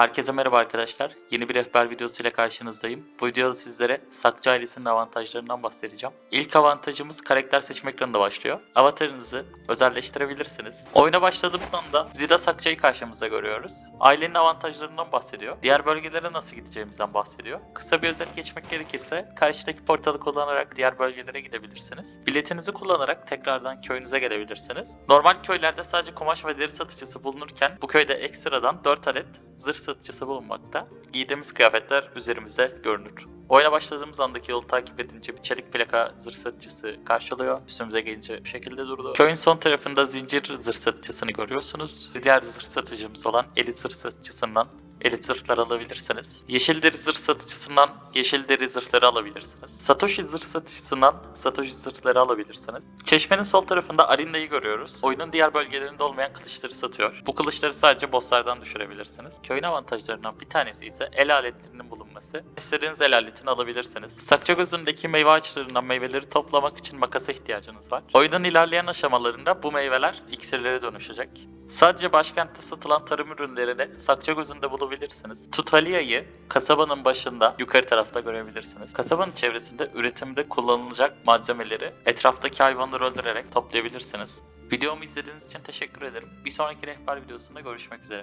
Herkese merhaba arkadaşlar. Yeni bir rehber videosu ile karşınızdayım. Bu videoda sizlere Sakçı ailesinin avantajlarından bahsedeceğim. İlk avantajımız karakter seçme ekranında başlıyor. Avatarınızı özelleştirebilirsiniz. Oyuna başladığımız anda Zira Sakça'yı karşımızda görüyoruz. Ailenin avantajlarından bahsediyor. Diğer bölgelere nasıl gideceğimizden bahsediyor. Kısa bir özet geçmek gerekirse karşıdaki portalı kullanarak diğer bölgelere gidebilirsiniz. Biletinizi kullanarak tekrardan köyünüze gelebilirsiniz. Normal köylerde sadece kumaş ve deri satıcısı bulunurken bu köyde ekstradan 4 adet zırh satıcısı bulunmakta. Giydiğimiz kıyafetler üzerimize görünür. Oyuna başladığımız andaki yolu takip edince bir çelik plaka zırh satıcısı karşılıyor. Üstümüze gelince bu şekilde durdu. Köyün son tarafında zincir zırh satıcısını görüyorsunuz. Diğer zırh satıcımız olan elit zırh satıcısından elit zırhlar alabilirsiniz. Yeşil deri zırh satıcısından yeşil deri zırhları alabilirsiniz. Satoshi zırh satıcısından Satoshi zırhları alabilirsiniz. Çeşmenin sol tarafında Arinda'yı görüyoruz. Oyunun diğer bölgelerinde olmayan kılıçları satıyor. Bu kılıçları sadece bosslardan düşürebilirsiniz. Köyün avantajlarından bir tanesi ise el aletlerinin bulunması. İstediğiniz el aletini alabilirsiniz. Sakçagözü'ndeki meyve ağaçlarından meyveleri toplamak için makasa ihtiyacınız var. Oyunun ilerleyen aşamalarında bu meyveler iksirlere dönüşecek. Sadece başkentte satılan tarım ürünlerini Sakçagözü'nde bulabilirsiniz. Tutalia'yı kasabanın başında yukarı tarafta görebilirsiniz. Kasabanın çevresinde üretimde kullanılacak malzemeleri etraftaki hayvanları öldürerek toplayabilirsiniz. Videomu izlediğiniz için teşekkür ederim. Bir sonraki rehber videosunda görüşmek üzere.